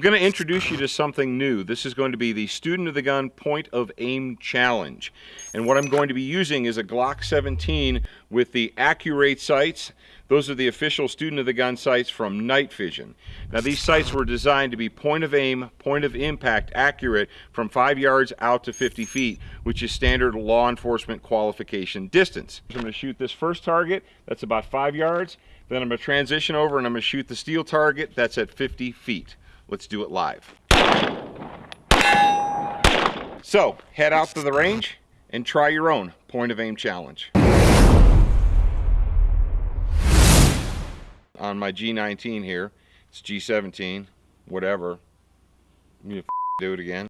going to introduce you to something new. This is going to be the Student of the Gun Point of Aim Challenge. And what I'm going to be using is a Glock 17 with the Accur8 sights. Those are the official Student of the Gun sights from Night Fision. Now these sights were designed to be point of aim, point of impact accurate from 5 yards out to 50 feet, which is standard law enforcement qualification distance. I'm going to shoot this first target, that's about 5 yards. Then I'm going to transition over and I'm going to shoot the steel target, that's at 50 feet. Let's do it live. So, head out to the range and try your own point of aim challenge. On my G19 here, it's G17, whatever. Do it again.